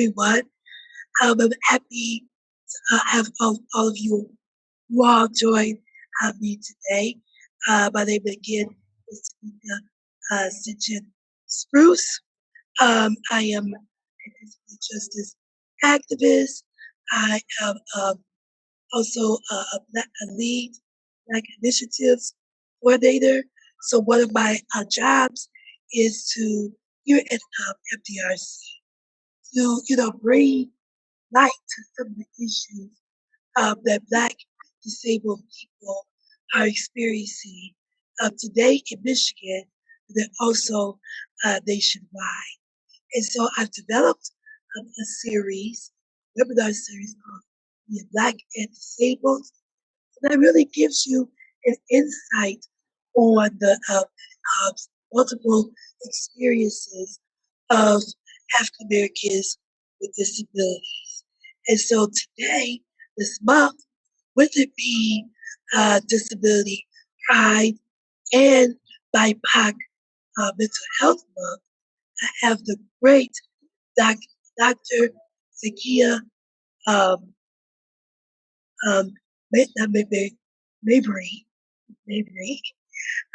Everyone. Um, I'm happy to uh, have all, all of you who all join uh, me today. Uh, my name again is Tamika uh, Sitchin Spruce. Um, I am a justice activist. I am um, also a, a, black, a lead Black Initiatives coordinator. So one of my uh, jobs is to here at um, FDRC to you know bring light to some of the issues um, that Black disabled people are experiencing uh, today in Michigan, but then also uh, nationwide. And so I've developed um, a series, webinar series called "Being Black and Disabled," and that really gives you an insight on the uh, uh, multiple experiences of African Americans with disabilities. And so today, this month, with it being uh, Disability Pride and BIPOC uh, Mental Health Month, I have the great doc, Dr. Zakia um, um, Mabry, Mabry,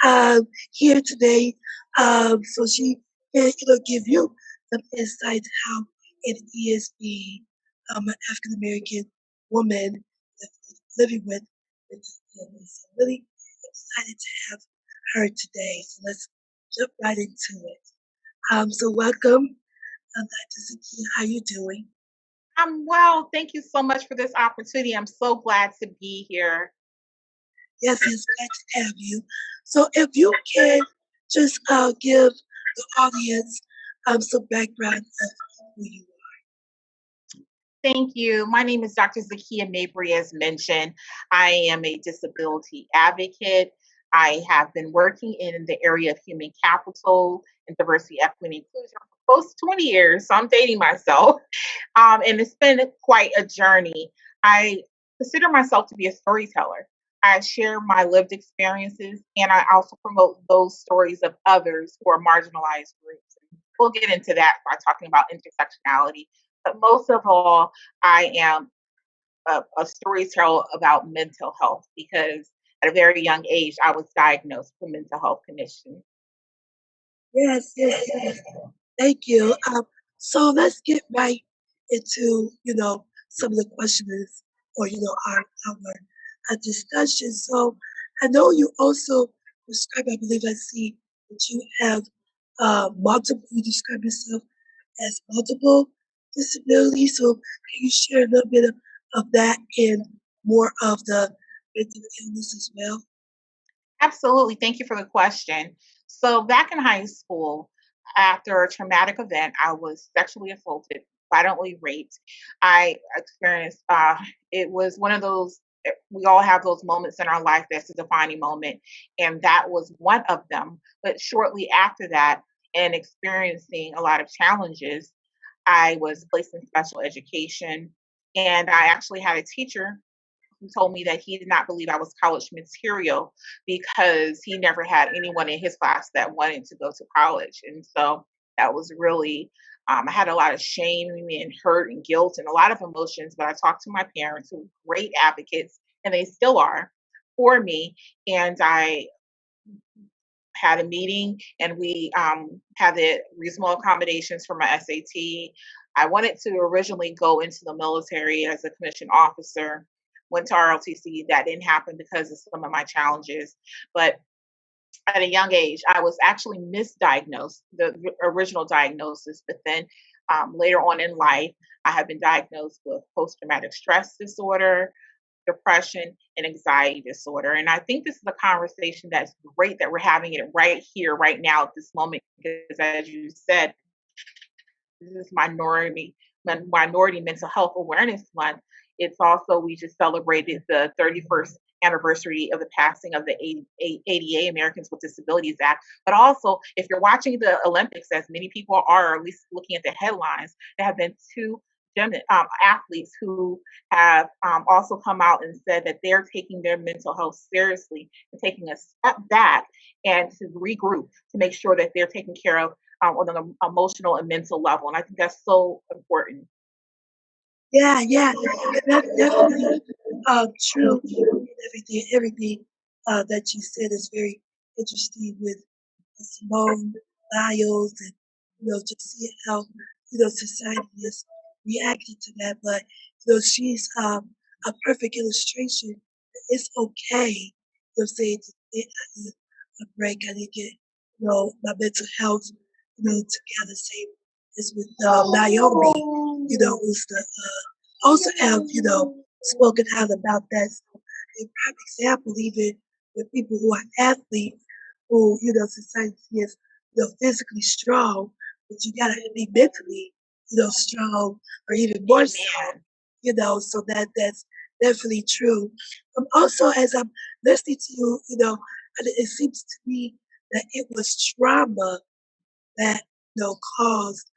um, here today. Um, so she can you know, give you some insight how it is being um, an African American woman living with illness. I'm really excited to have her today. So let's jump right into it. Um, so welcome, um, Dr. Zakia. How you doing? I'm well. Thank you so much for this opportunity. I'm so glad to be here. Yes, it's glad to have you. So if you can just uh, give the audience um, some background of who you are. Thank you. My name is Dr. Zakia Mabry, as mentioned. I am a disability advocate. I have been working in the area of human capital and diversity, equity, and inclusion for close to 20 years. So I'm dating myself. Um, and it's been quite a journey. I consider myself to be a storyteller. I share my lived experiences and I also promote those stories of others who are marginalized groups. We'll get into that by talking about intersectionality. But most of all, I am a, a storyteller about mental health because at a very young age, I was diagnosed with mental health condition. Yes, yes, yes. Thank you. Um, so let's get right into, you know, some of the questions or, you know, our, our a discussion. So I know you also describe, I believe I see that you have uh, multiple, you describe yourself as multiple disabilities. So can you share a little bit of, of that and more of the mental illness as well? Absolutely. Thank you for the question. So back in high school, after a traumatic event, I was sexually assaulted, violently raped. I experienced, uh, it was one of those we all have those moments in our life that's a defining moment and that was one of them. But shortly after that and experiencing a lot of challenges i was placed in special education and i actually had a teacher who told me that he did not believe i was college material because he never had anyone in his class that wanted to go to college. And so that was really um, I had a lot of shame and hurt and guilt and a lot of emotions, but I talked to my parents who were great advocates, and they still are for me. And I had a meeting and we um, had the reasonable accommodations for my SAT. I wanted to originally go into the military as a commissioned officer, went to ROTC. That didn't happen because of some of my challenges. But at a young age, I was actually misdiagnosed, the original diagnosis, but then um, later on in life, I have been diagnosed with post traumatic stress disorder, depression, and anxiety disorder. And I think this is a conversation that's great that we're having it right here, right now, at this moment, because as you said, this is minority minority mental health awareness month. It's also we just celebrated the 31st anniversary of the passing of the ADA, Americans with Disabilities Act. But also, if you're watching the Olympics, as many people are, or at least looking at the headlines, there have been two um, athletes who have um, also come out and said that they're taking their mental health seriously and taking a step back and to regroup to make sure that they're taken care of um, on an emotional and mental level. And I think that's so important. Yeah, yeah, that's definitely uh, true. Everything, everything uh, that you said is very interesting with Simone Biles and you know just see how you know society is reacting to that. But you know she's um, a perfect illustration. It's okay. You know, say to take a break. I need to get you know my mental health you know together. Same as with uh, Naomi. You know, who's the uh, also have you know spoken out about that. So, a prime example, even with people who are athletes who, you know, society is, you know, physically strong, but you gotta be mentally, you know, strong or even more so, Amen. you know, so that that's definitely true. Um, also, as I'm listening to you, you know, and it seems to me that it was trauma that, you know, caused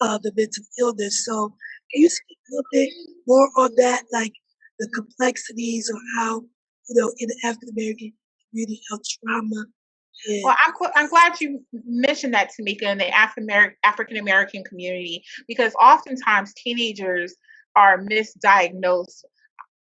uh, the mental illness. So can you speak a little bit more on that, like the complexities or how, you know, in the African American community, how trauma Well, I'm I'm glad you mentioned that, Tamika, in the African African American community, because oftentimes teenagers are misdiagnosed,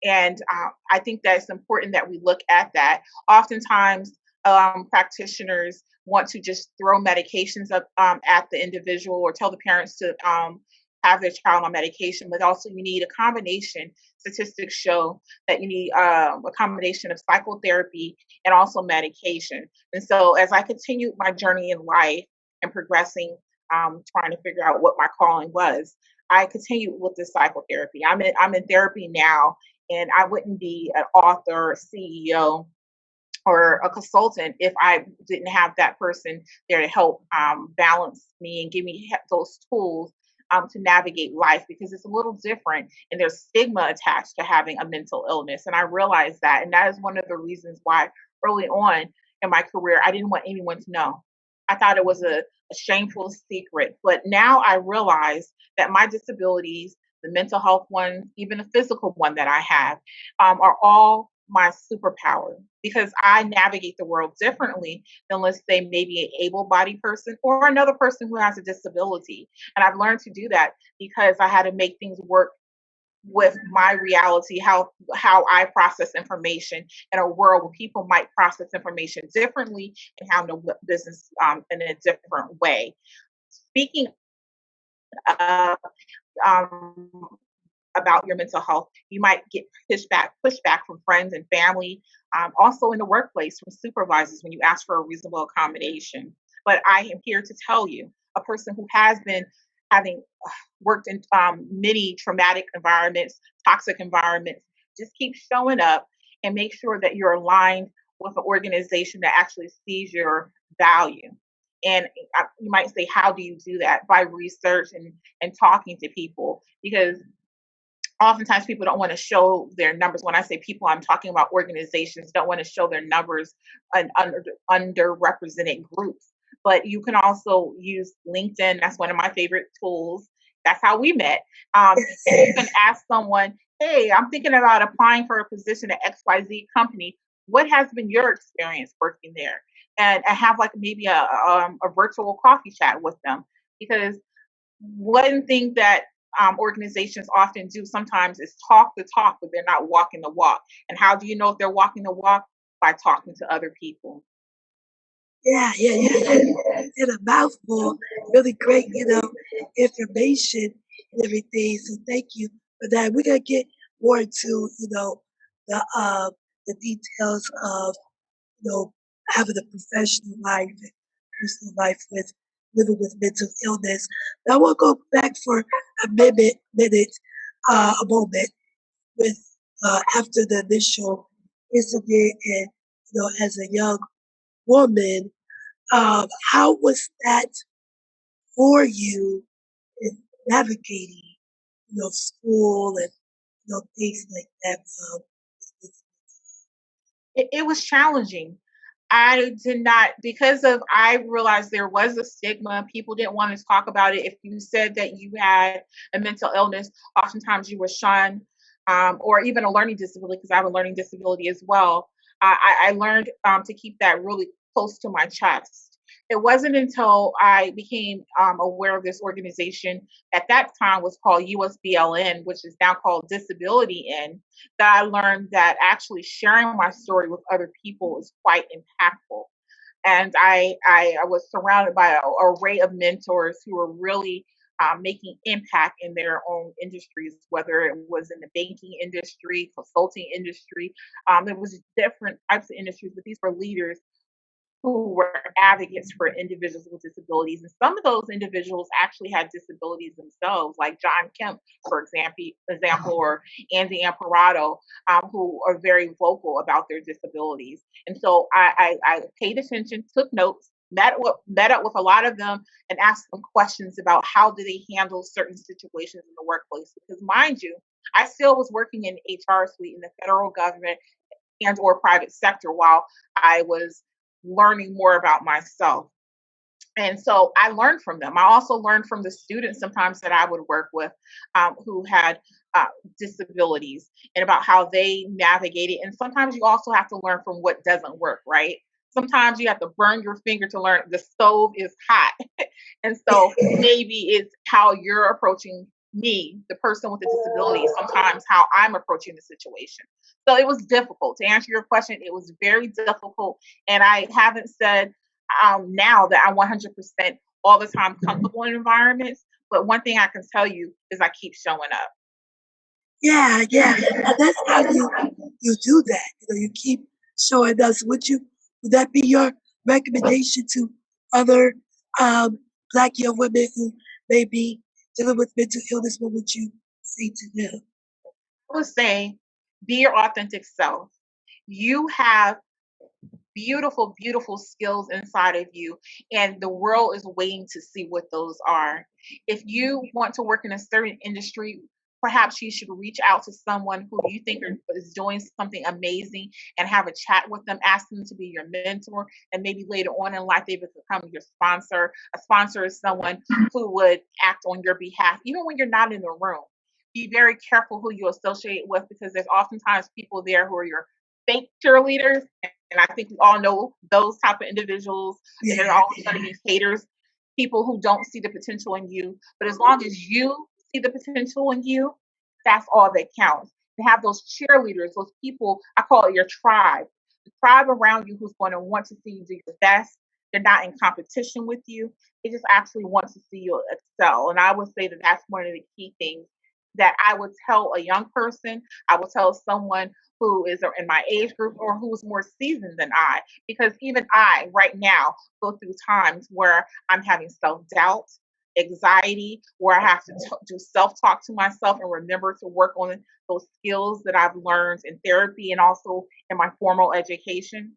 and uh, I think that it's important that we look at that. Oftentimes, um, practitioners want to just throw medications up um, at the individual or tell the parents to um, have their child on medication, but also you need a combination. Statistics show that you need uh, a combination of psychotherapy and also medication. And so, as I continued my journey in life and progressing, um, trying to figure out what my calling was, I continued with the psychotherapy. I'm in I'm in therapy now, and I wouldn't be an author, CEO, or a consultant if I didn't have that person there to help um, balance me and give me those tools um, to navigate life because it's a little different and there's stigma attached to having a mental illness. And I realized that. And that is one of the reasons why early on in my career, I didn't want anyone to know. I thought it was a, a shameful secret. But now I realize that my disabilities, the mental health ones, even the physical one that I have, um, are all my superpower because I navigate the world differently than, let's say, maybe an able bodied person or another person who has a disability. And I've learned to do that because I had to make things work with my reality how how i process information in a world where people might process information differently and handle bu- business um, in a different way speaking of um, about your mental health. You might get pushback, pushback from friends and family, um, also in the workplace from supervisors when you ask for a reasonable accommodation. But I am here to tell you, a person who has been having uh, worked in um, many traumatic environments, toxic environments, just keep showing up and make sure that you're aligned with an organization that actually sees your value. And uh, you might say, how do you do that? By research and, and talking to people. Because oftentimes people don't want to show their numbers. When i say people i'm talking about organizations don't want to show their numbers and under underrepresented groups. But you can also use linkedin that's one of my favorite tools. That's how we met. Um, and you can ask someone hey i'm thinking about applying for a position at xyz company. What has been your experience working there? And, and have like maybe a, um, a virtual coffee chat with them. Because one thing that um, organizations often do sometimes is talk the talk, but they're not walking the walk. And how do you know if they're walking the walk? By talking to other people. yeah, yeah, you said in a mouthful, really great, you know, information and everything. So thank you for that. We're gonna get more into, you know, the uh the details of you know, having a professional life and personal life with living with mental illness. Now we'll go back for a minute, minute, uh, a moment with uh, after the initial incident, and you know, as a young woman, um, how was that for you in navigating, you know, school and you know things like that? Um, It, it was challenging. I did not because of I realized there was a stigma. People didn't want to talk about it. If you said that you had a mental illness, oftentimes you were shunned, um, or even a learning disability because I have a learning disability as well. I, I learned um, to keep that really close to my chest. It wasn't until I became um, aware of this organization at that time was called USBLN, which is now called Disability In, that I learned that actually sharing my story with other people is quite impactful. And I, I, I was surrounded by an array of mentors who were really um, making impact in their own industries, whether it was in the banking industry, consulting industry. Um, there was different types of industries, but these were leaders who were advocates for individuals with disabilities. And some of those individuals actually had disabilities themselves, like John Kemp, for example, or Andy Imparato, um, who are very vocal about their disabilities. And so I, I, I paid attention, took notes, met met up with a lot of them and asked them questions about how do they handle certain situations in the workplace. Because mind you, I still was working in HR suite in the federal government and or private sector while I was learning more about myself. And so I learned from them. I also learned from the students sometimes that I would work with um, who had uh, disabilities and about how they navigated. And sometimes you also have to learn from what doesn't work, right? sometimes you have to burn your finger to learn the stove is hot. and so maybe it's how you're approaching me, the person with a disability, sometimes how I'm approaching the situation. So it was difficult. To answer your question, it was very difficult. And I haven't said um, now that I'm 100% all the time comfortable in environments. But one thing I can tell you is I keep showing up. Yeah, yeah. And that's how you you do that. You know, you keep showing us Would you would that be your recommendation to other um, Black young women who may be dealing with mental illness? What would you say to them? I would say, be your authentic self. You have beautiful, beautiful skills inside of you, and the world is waiting to see what those are. If you want to work in a certain industry, perhaps you should reach out to someone who you think is doing something amazing and have a chat with them, ask them to be your mentor, and maybe later on in life they become your sponsor. A sponsor is someone who would act on your behalf, even when you're not in the room. Be very careful who you associate with because there's oftentimes people there who are your fake cheerleaders. And I think we all know those type of individuals. Yeah. There's all a sudden these haters, people who don't see the potential in you. But as long as you see the potential in you, that's all that counts. To have those cheerleaders, those people, I call it your tribe, the tribe around you who's going to want to see you do your best. They're not in competition with you. They just actually want to see you excel. And I would say that that's one of the key things that I would tell a young person. I would tell someone who is in my age group or who's more seasoned than I, because even I, right now, go through times where I'm having self doubt anxiety where I have to t- do self talk to myself and remember to work on those skills that I've learned in therapy and also in my formal education.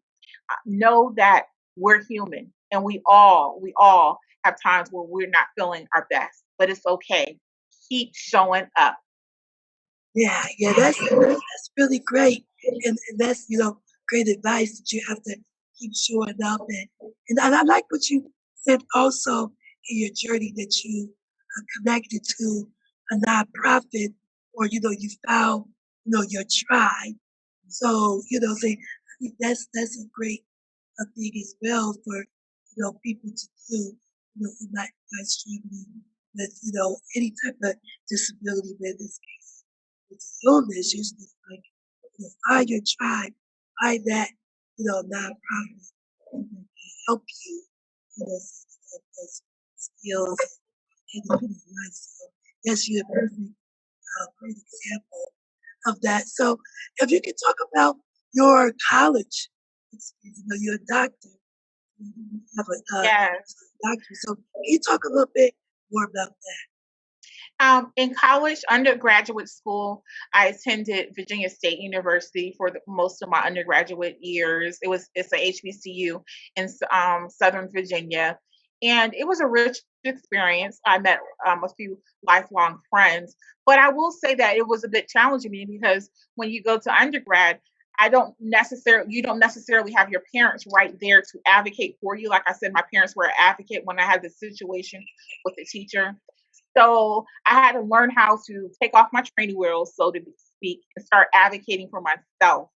Know that we're human and we all, we all have times where we're not feeling our best, but it's okay. Keep showing up. Yeah, yeah, that's that's really great, and, and that's you know great advice that you have to keep showing up and and I, I like what you said also in your journey that you are connected to a nonprofit or, you know, you found, you know, your tribe. So, you know, say, I think that's, that's a great uh, thing as well for, you know, people to do, you know, who might be struggling with, you know, any type of disability, but in this case, it's illness, usually like, you know, find your tribe, find that, you know, nonprofit that help you, you know, skills independent life. So yes, you're a perfect, uh, great example of that. So if you could talk about your college experience, you know, you're a doctor. You have a uh, yes. doctor. So can you talk a little bit more about that? Um, in college, undergraduate school, I attended Virginia State University for the, most of my undergraduate years. It was it's a HBCU in um, Southern Virginia, and it was a rich experience. I met um, a few lifelong friends, but I will say that it was a bit challenging me because when you go to undergrad, I don't necessarily you don't necessarily have your parents right there to advocate for you. Like I said, my parents were an advocate when I had the situation with the teacher. So I had to learn how to take off my training wheels, so to speak, and start advocating for myself.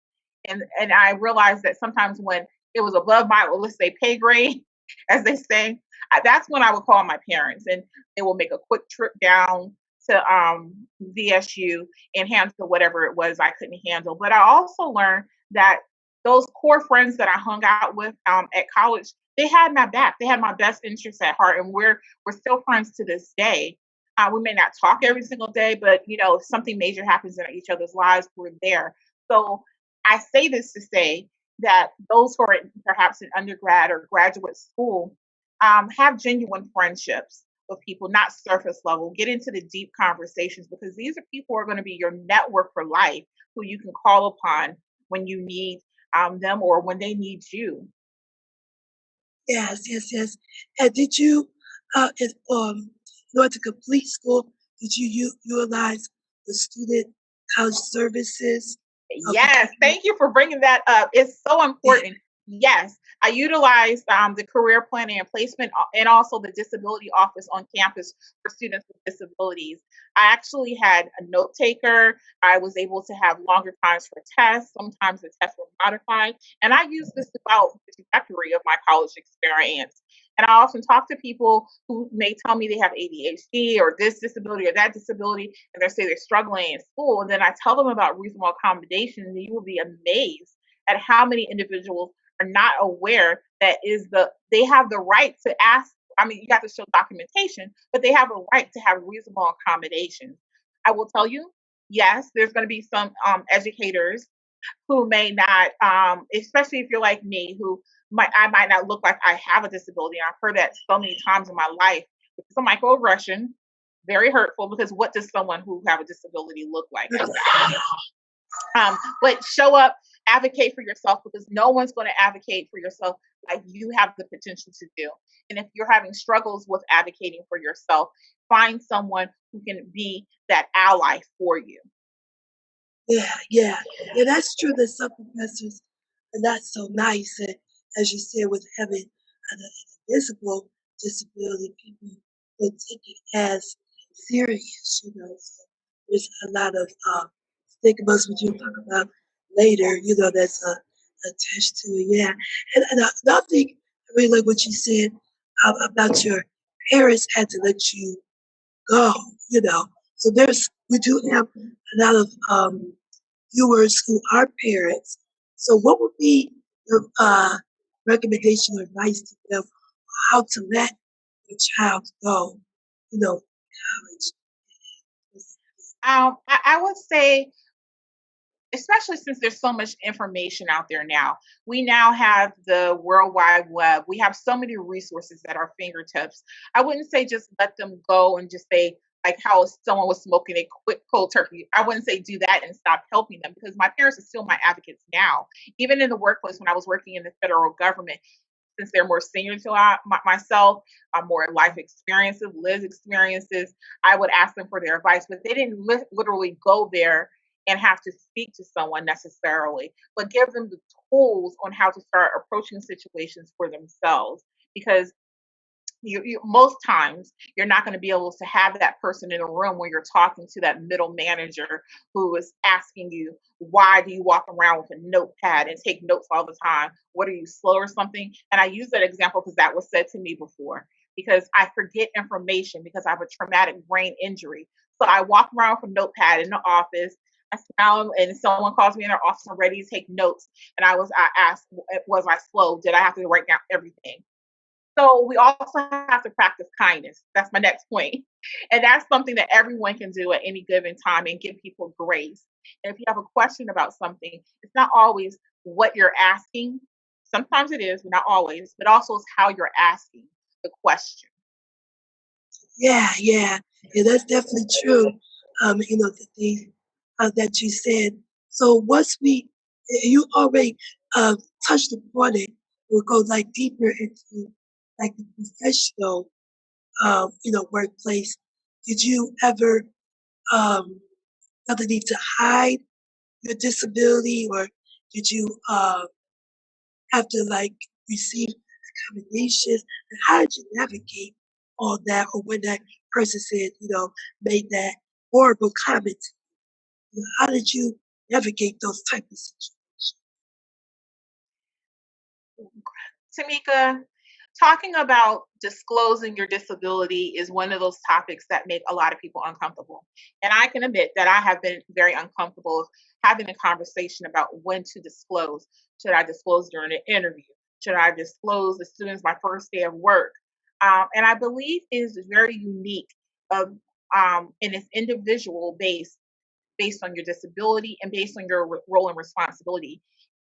And and I realized that sometimes when it was above my, well, let's say, pay grade, as they say. That's when I would call my parents, and they will make a quick trip down to um, VSU and handle whatever it was I couldn't handle. But I also learned that those core friends that I hung out with um, at college, they had my back. They had my best interests at heart, and we're we're still friends to this day. Uh, we may not talk every single day, but you know, if something major happens in each other's lives, we're there. So I say this to say that those who are perhaps in undergrad or graduate school um, have genuine friendships with people, not surface level. Get into the deep conversations because these are people who are going to be your network for life, who you can call upon when you need um, them or when they need you. Yes, yes, yes. And did you, uh, if, um, in order to complete school, did you u- utilize the student college services? Yes, thank you for bringing that up. It's so important. Yes, I utilized um, the career planning and placement uh, and also the disability office on campus for students with disabilities. I actually had a note taker. I was able to have longer times for tests. Sometimes the tests were modified. And I used this throughout the trajectory of my college experience. And I often talk to people who may tell me they have ADHD or this disability or that disability, and they say they're struggling in school. And then I tell them about reasonable accommodations, and you will be amazed at how many individuals are not aware that is the they have the right to ask. I mean, you have to show documentation, but they have a right to have reasonable accommodations. I will tell you, yes, there's going to be some um, educators who may not, um, especially if you're like me, who might I might not look like I have a disability. I've heard that so many times in my life. It's a microaggression, very hurtful because what does someone who have a disability look like? um, but show up, advocate for yourself because no one's going to advocate for yourself like you have the potential to do. And if you're having struggles with advocating for yourself, find someone who can be that ally for you. Yeah, yeah, yeah. That's true. That some professors are not so nice, and as you said, with having an, a visible disability, people will take it as serious. You know, so there's a lot of uh, stigmas, which you'll talk about later. You know, that's uh, attached to it. Yeah, and, and uh, another I really like what you said uh, about your parents had to let you go. You know, so there's we do have a lot of um, viewers who are parents. So, what would be your uh, recommendation or advice to them how to let your child go? You know, college. Um, I, I would say especially since there's so much information out there now. We now have the World Wide Web. We have so many resources at our fingertips. I wouldn't say just let them go and just say, like how someone was smoking a quick cold turkey. I wouldn't say do that and stop helping them because my parents are still my advocates now. Even in the workplace when I was working in the federal government, since they're more senior to myself, uh, more life experiences, lives experiences, I would ask them for their advice, but they didn't li- literally go there and have to speak to someone necessarily, but give them the tools on how to start approaching situations for themselves. Because you, you, most times you're not going to be able to have that person in a room where you're talking to that middle manager who is asking you why do you walk around with a notepad and take notes all the time what are you slow or something and i use that example because that was said to me before because i forget information because i have a traumatic brain injury so i walk around with a notepad in the office Smile and someone calls me in their office. I'm ready to take notes. And I was I asked, was I slow? Did I have to write down everything? So we also have to practice kindness. That's my next point. And that's something that everyone can do at any given time and give people grace. And if you have a question about something, it's not always what you're asking. Sometimes it is, but not always, but also it's how you're asking the question. Yeah, yeah. Yeah, that's definitely true. Um, you know, the thing uh, that you said. So once we, you already uh, touched upon it, we'll go like deeper into like the professional, um, you know, workplace. Did you ever um, feel the need to hide your disability, or did you uh, have to like receive accommodations? And how did you navigate all that, or when that person said, you know, made that horrible comment? How did you navigate those type of situations? Tamika, talking about disclosing your disability is one of those topics that make a lot of people uncomfortable. And I can admit that I have been very uncomfortable having a conversation about when to disclose. Should I disclose during an interview? Should I disclose as soon as my first day of work? Um, and I believe is very unique of um, and it's individual based based on your disability and based on your role and responsibility.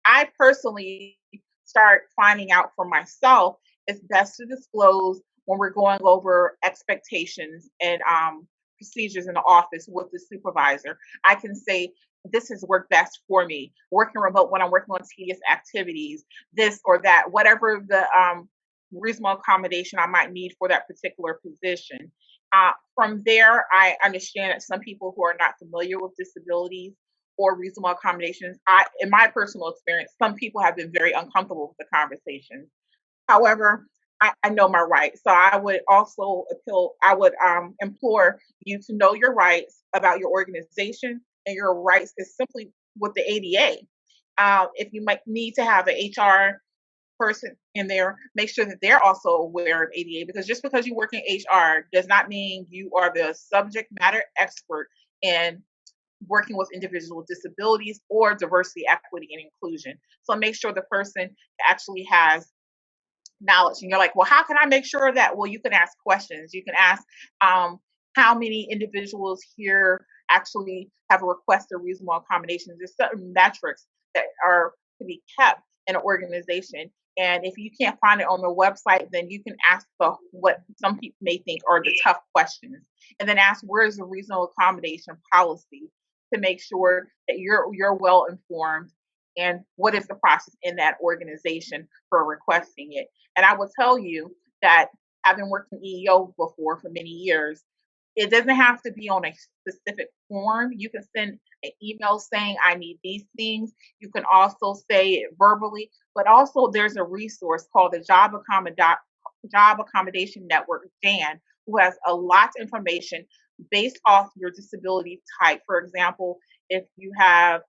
I personally start finding out for myself it's best to disclose when we're going over expectations and um, procedures in the office with the supervisor. I can say, this has worked best for me. Working remote when I'm working on tedious activities, this or that, whatever the um, reasonable accommodation I might need for that particular position. Uh, from there, I understand that some people who are not familiar with disabilities or reasonable accommodations, I, in my personal experience, some people have been very uncomfortable with the conversation. However, I, I, know my rights. So I would also appeal, I would um, implore you to know your rights about your organization and your rights is simply with the ADA. Uh, if you might need to have an HR person in there, make sure that they're also aware of ADA because just because you work in HR does not mean you are the subject matter expert in working with individuals with disabilities or diversity, equity, and inclusion. So make sure the person actually has knowledge. And you're like, well, how can I make sure that? Well, you can ask questions. You can ask um, how many individuals here actually have a request requested reasonable accommodations. There's certain metrics that are to be kept in an organization. And if you can't find it on the website, then you can ask the what some people may think are the tough questions, and then ask where is the reasonable accommodation policy to make sure that you're you're well informed? And what is the process in that organization for requesting it. And I will tell you that having worked in EEO before for many years, it doesn't have to be on a specific form. You can send an email saying, I need these things. You can also say it verbally, but also there's a resource called the Job, Job Accommodation Network, JAN, who has a lot of information based off your disability type. For example, if you have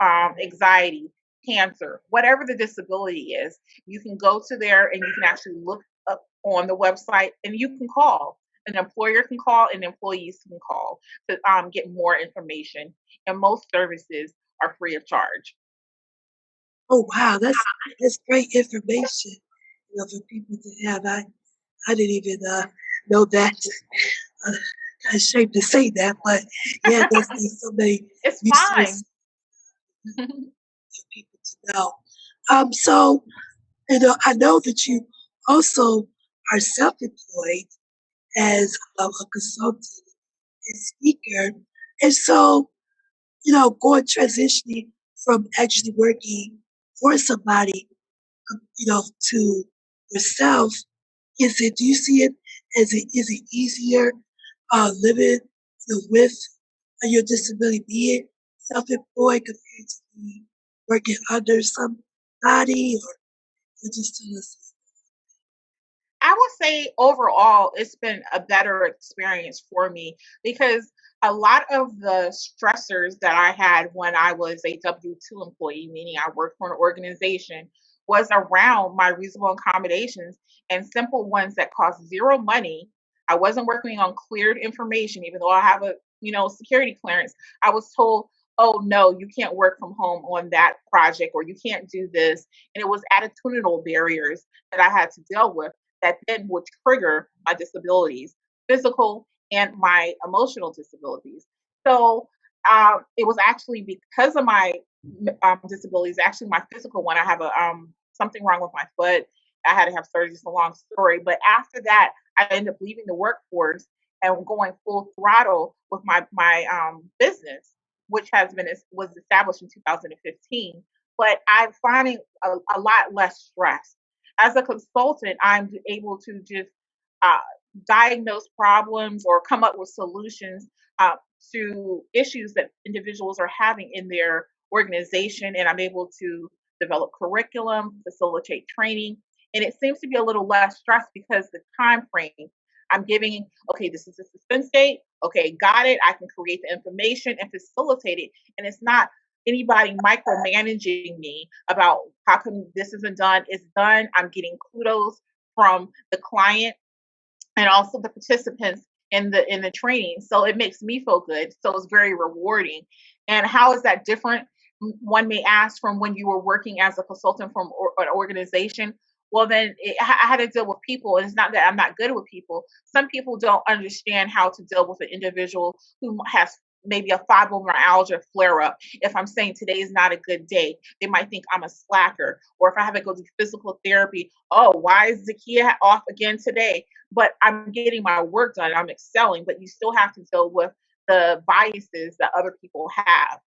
um, anxiety, cancer, whatever the disability is, you can go to there and you can actually look up on the website and you can call. An employer can call and employees can call to um, get more information. And most services are free of charge. Oh wow, that's that's great information. You know, for people to have. I I didn't even uh, know that. Uh, I'm ashamed to say that, but yeah, there's so many. It's fine for people to know. Um, so, you know, I know that you also are self-employed as a, consultant and speaker, and so, you know, going transitioning from actually working for somebody, um, you know, to yourself, is it? Do you see it as it is it easier uh, living you know, with your disability, being self-employed compared to working under somebody or just tell us would say overall, it's been a better experience for me because a lot of the stressors that I had when I was a W 2 employee, meaning I worked for an organization, was around my reasonable accommodations and simple ones that cost zero money. I wasn't working on cleared information, even though I have a you know security clearance. I was told oh no you can't work from home on that project or you can't do this and it was attitudinal barriers that i had to deal with that then would trigger my disabilities physical and my emotional disabilities so um, it was actually because of my um, disabilities actually my physical one i have a um, something wrong with my foot i had to have surgery it's a long story but after that i ended up leaving the workforce and going full throttle with my my um, business which has been was established in 2015. But I'm finding a, a lot less stress. As a consultant, I'm able to just uh, diagnose problems or come up with solutions uh, to issues that individuals are having in their organization, and I'm able to develop curriculum, facilitate training, and it seems to be a little less stress because the time frame I'm giving, okay, this is a suspense date. Okay, got it. I can create the information and facilitate it. And it's not anybody micromanaging me about how come this isn't done. It's done. I'm getting kudos from the client and also the participants in the in the training. So it makes me feel good. So it's very rewarding. And how is that different? One may ask from when you were working as a consultant from or, an organization. Well, then it, I had to deal with people. And it's not that I'm not good with people. Some people don't understand how to deal with an individual who has maybe a fibromyalgia flare up. If I'm saying today is not a good day, they might think I'm a slacker. Or if I have to go to physical therapy, oh, why is Zakia off again today? But I'm getting my work done, I'm excelling, but you still have to deal with the biases that other people have.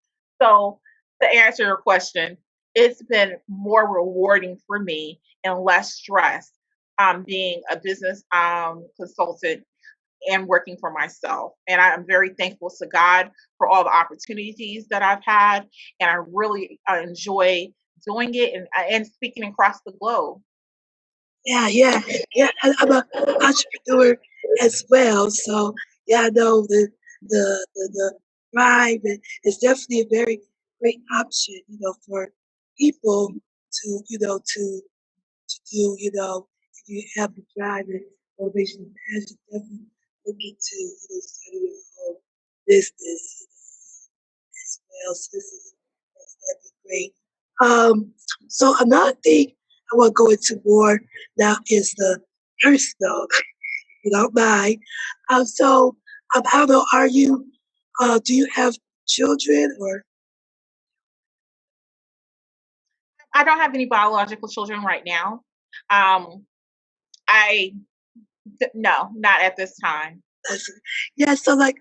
So, to answer your question, it's been more rewarding for me and less stress um, being a business um, consultant and working for myself. And I'm very thankful to God for all the opportunities that I've had. And I really uh, enjoy doing it and, uh, and speaking across the globe. Yeah, yeah, yeah. I, I'm an entrepreneur as well. So, yeah, I know the, the, the, the is definitely a very great option, you know, for people to, you know, to, to do, you know, if you have the drive and motivation and passion, definitely looking to you know, start your own business, you know, as well. So this is that'd be great. Um, so another thing I want to go into more now is the personal, you don't mind. Um, so um, how old are you? Uh, do you have children or? I don't have any biological children right now. Um, I no, not at this time. Yeah, so like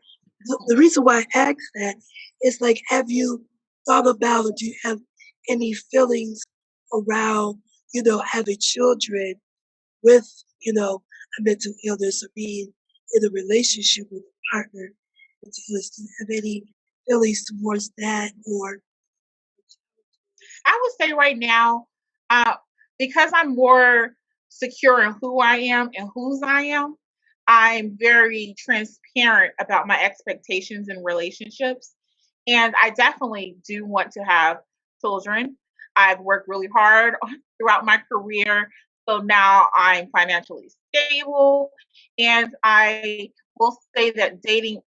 the, the reason why I asked that is like, have you thought about or do you have any feelings around, you know, having children with, you know, a mental illness or being in a relationship with a partner? Do you have any feelings towards that or? I would say right now, uh, because I'm more secure in who I am and whose I am, I'm very transparent about my expectations in relationships. And I definitely do want to have children. I've worked really hard throughout my career. So now I'm financially stable. And I will say that dating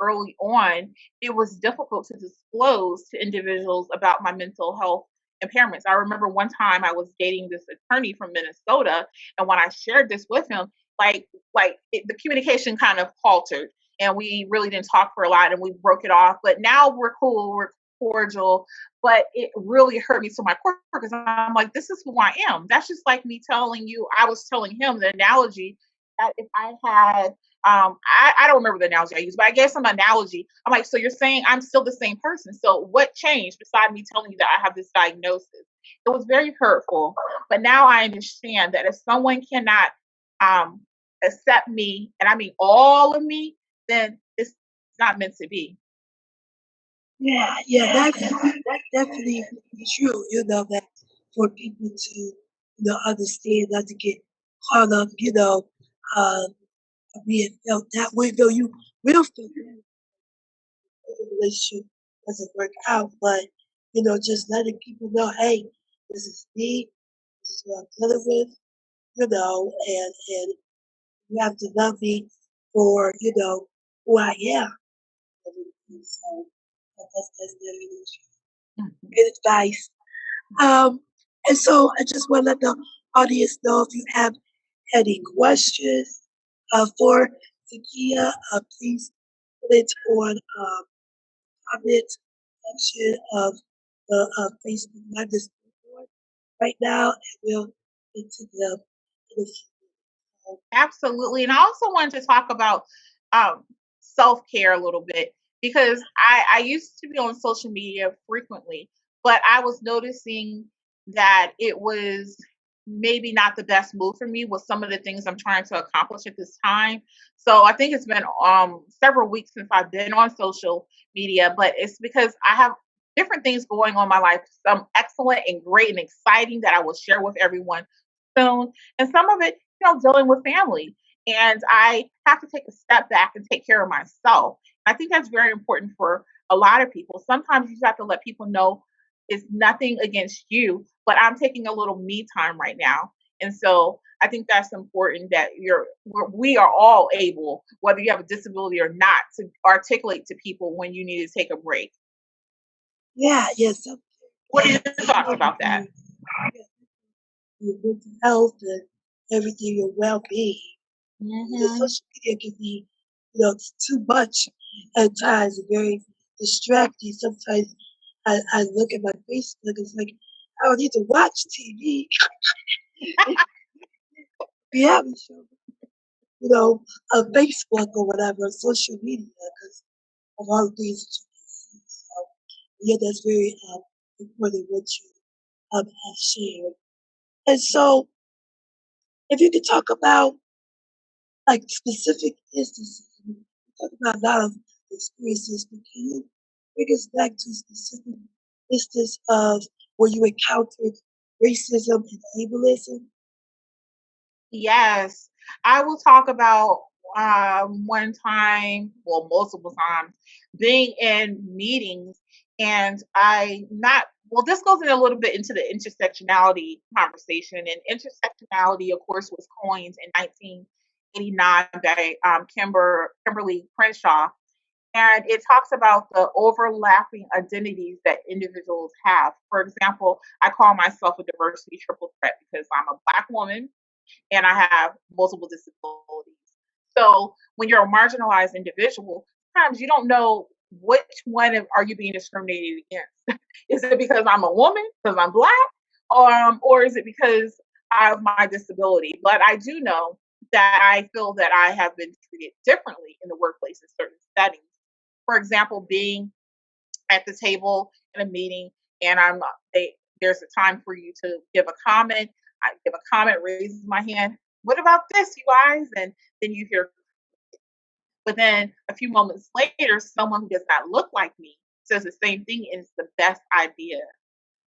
early on, it was difficult to disclose to individuals about my mental health impairments. I remember one time I was dating this attorney from Minnesota, and when I shared this with him, like like it, the communication kind of faltered, and we really didn't talk for a lot, and we broke it off. But now we're cool, we're cordial. But it really hurt me to my core because I'm like, this is who I am. That's just like me telling you. I was telling him the analogy that if I had um, I, I, don't remember the analogy I used, but I gave some analogy. I'm like, so you're saying I'm still the same person. So what changed beside me telling you that I have this diagnosis? It was very hurtful. But now I understand that if someone cannot um, accept me, and I mean all of me, then it's not meant to be. Yeah, yeah, that's that's definitely true. You know that for people to you know understand, not to get caught up, you know, uh, being felt that way, though you will feel that the relationship doesn't work out. But, you know, just letting people know, hey, this is me, this is what I'm dealing with, you know, and and you have to love me for, you know, who I am. So that's that's definitely true. Mm-hmm. Good advice. Um, and so I just want to let the audience know if you have any questions uh, for Zakia, uh, please put it on um, comment section of the uh, Facebook Live right now, and we'll get to a Absolutely. And I also wanted to talk about um, self care a little bit because I, I used to be on social media frequently, but I was noticing that it was maybe not the best move for me with some of the things I'm trying to accomplish at this time. So I think it's been um several weeks since I've been on social media, but it's because I have different things going on in my life, some excellent and great and exciting that I will share with everyone soon. And some of it, you know, dealing with family. And I have to take a step back and take care of myself. I think that's very important for a lot of people. Sometimes you just have to let people know it's nothing against you, but I'm taking a little me time right now. And so I think that's important that you're we're, we are all able, whether you have a disability or not, to articulate to people when you need to take a break. Yeah, yes. What are your thoughts about that? Your mental health and everything, your well being. Mm-hmm. Social media can be, you know, too much at times, very distracting. Sometimes I, I look at my Facebook, it's like, I don't need to watch TV. have show, you know, on Facebook or whatever, social media, because of all the things that you can see. So, yeah, that's very um, important what you um, have shared. And so, if you could talk about like specific instances, we talk about a lot of experiences, but can you bring us back to a specific instance of where you encountered racism and ableism? Yes, I will talk about um, one time, well, multiple times, being in meetings and I not well, this goes in a little bit into the intersectionality conversation. And intersectionality, of course, was coined in 1989 by um, Kimber, Kimberlé Crenshaw. And it talks about the overlapping identities that individuals have. For example, I call myself a diversity triple threat because I'm a Black woman, and I have multiple disabilities. So when you're a marginalized individual, sometimes you don't know which one are you being discriminated against. is it because I'm a woman, because I'm black, um, or is it because of my disability? But I do know that I feel that I have been treated differently in the workplace in certain settings. For example, being at the table in a meeting and I'm they, there's a time for you to give a comment I give a comment, raises my hand. What about this, you guys? And then you hear, but then a few moments later, someone who does not look like me says the same thing and it's the best idea.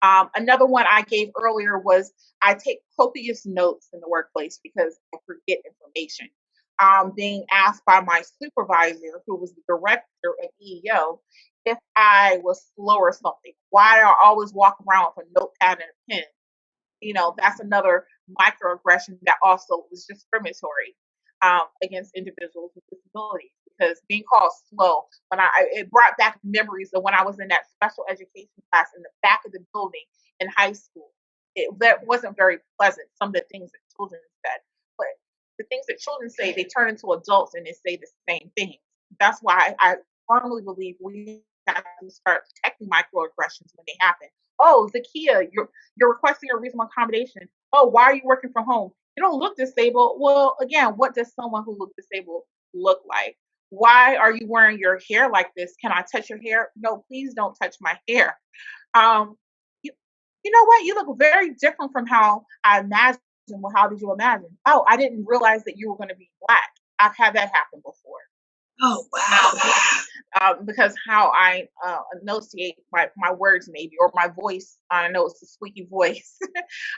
Um, another one I gave earlier was I take copious notes in the workplace because I forget information. Um, being asked by my supervisor, who was the director of EEO, if I was slow or something, why I always walk around with a notepad and a pen you know, that's another microaggression that also was discriminatory um, against individuals with disabilities. Because being called slow, when I it brought back memories of when I was in that special education class in the back of the building in high school. It that wasn't very pleasant. Some of the things that children said, the things that children say, they turn into adults and they say the same things. That's why I firmly believe we have to start detecting microaggressions when they happen Oh, Zakia, you're you're requesting a reasonable accommodation. Oh, why are you working from home? You don't look disabled. Well, again, what does someone who looks disabled look like? Why are you wearing your hair like this? Can I touch your hair? No, please don't touch my hair. Um, you, you know what? You look very different from how I imagined. Well, how did you imagine? Oh, I didn't realize that you were going to be black. I've had that happen before. Oh wow! Um, because how I uh, enunciate my, my words, maybe, or my voice. I know it's a squeaky voice.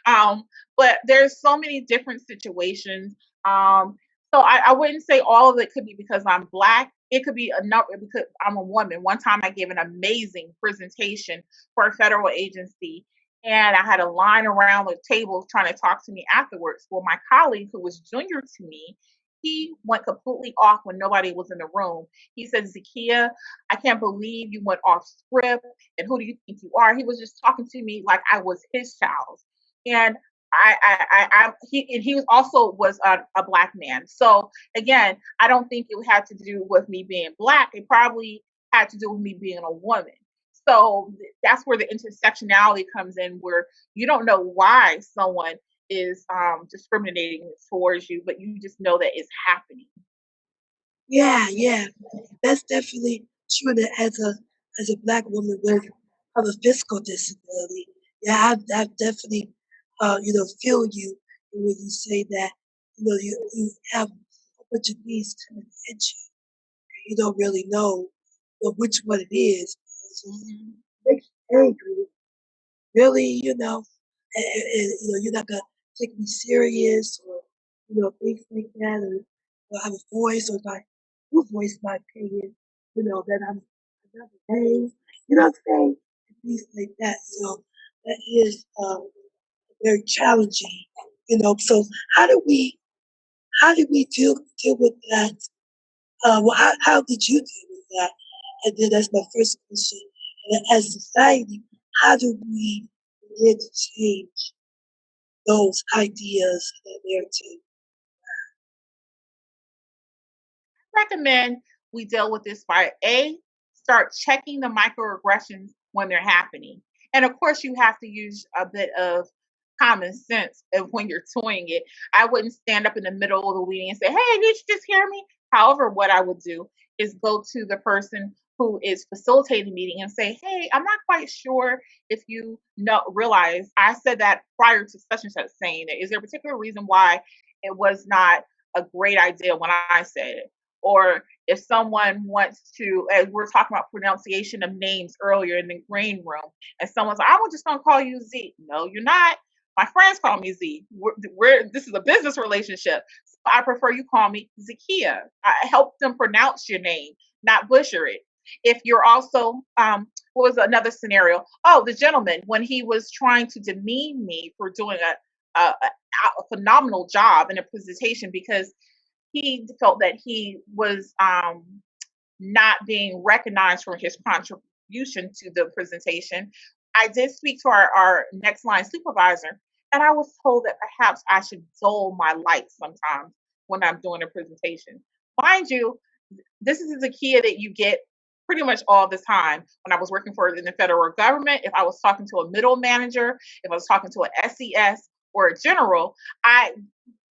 um, but there's so many different situations. Um, so I, I wouldn't say all of it could be because I'm black. It could be a number because I'm a woman. One time I gave an amazing presentation for a federal agency and I had a line around the table trying to talk to me afterwards. Well, my colleague who was junior to me, he went completely off when nobody was in the room. He said, Zakia, I can't believe you went off script. And who do you think you are? He was just talking to me like I was his child. And I, I, I, I he, and he was also was a, a black man. So again, I don't think it had to do with me being black. It probably had to do with me being a woman. So that's where the intersectionality comes in, where you don't know why someone is um, discriminating towards you, but you just know that it's happening. Yeah, yeah, that's definitely true. That as a as a black woman with of a physical disability, yeah, I've, I've definitely uh, you know feel you when you say that you know you you have a bunch of these coming at you, and you don't really know which one it is. Mm-hmm. makes you angry. Really, you know, and, and, you know, you're not gonna take me serious or, you know, things like that, or, or have a voice, or I do voice my opinion, you know, that I'm another name, you know what I'm saying? Things like that. So that is um, very challenging You know, so how do we how did we deal deal with that? Uh, well, how, how did you deal with that? And then that's my first question. As society, how do we begin to change those ideas and narrative? recommend we deal with this by A, start checking the microaggressions when they're happening. And of course, you have to use a bit of common sense of when you're toying it. I wouldn't stand up in the middle of the meeting and say, Hey, did you just hear me? However, what I would do is go to the person who is facilitating the meeting and say, Hey, I'm not quite sure if you know realize I said that prior to such and such saying it. Is there a particular reason why it was not a great idea when I said it? or if someone wants to, as we're talking about pronunciation of names earlier in the green room, and someone's like, I'm just gonna call you Z. No, you're not. My friends call me Z. We're, we're this is a business relationship. So I prefer you call me Zakia. I help them pronounce your name, not butcher it. If you're also, um, what was another scenario? Oh, the gentleman when he was trying to demean me for doing a, a, a phenomenal job in a presentation because he felt that he was um, not being recognized for his contribution to the presentation. I did speak to our, our next line supervisor, and I was told that perhaps I should dull my light sometimes when I'm doing a presentation. Mind you, this is the key that you get pretty much all the time when I was working for in the federal government. If I was talking to a middle manager, if I was talking to an SES or a general, I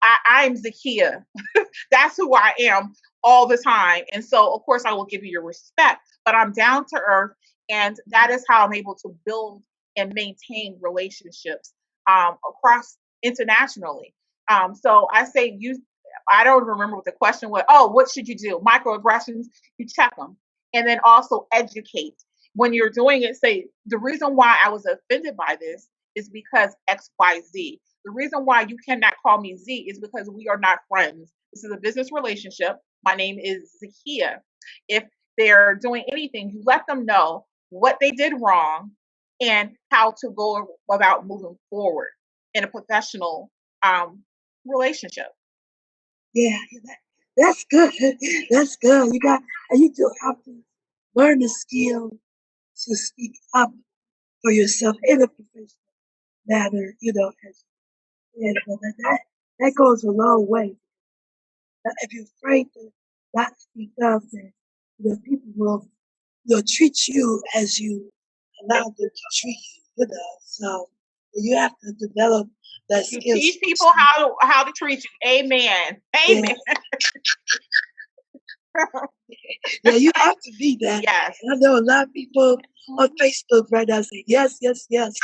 I, I'm Zakia. That's who I am all the time. And so, of course, I will give you your respect, but I'm down to earth. And that is how I'm able to build and maintain relationships um, across internationally. Um, so I say you, I don't remember what the question was. Oh, what should you do? Microaggressions, you check them. And then also educate. When you're doing it, say, the reason why I was offended by this is because XYZ. The reason why you cannot call me Z is because we are not friends. This is a business relationship. My name is Zakia. If they're doing anything, you let them know what they did wrong and how to go about moving forward in a professional um, relationship. Yeah, that, that's good. That's good. You got, you do have to learn the skill to speak up for yourself in a professional manner, you know, as but that, that goes a long way. If you're afraid to not speak up, then you know, people will will treat you as you allow them to treat you. You know, so you have to develop that You teach people how to how to treat you. Amen. Amen. Yeah, you have to be that. yes. I know a lot of people mm-hmm. on Facebook right now say yes, yes, yes,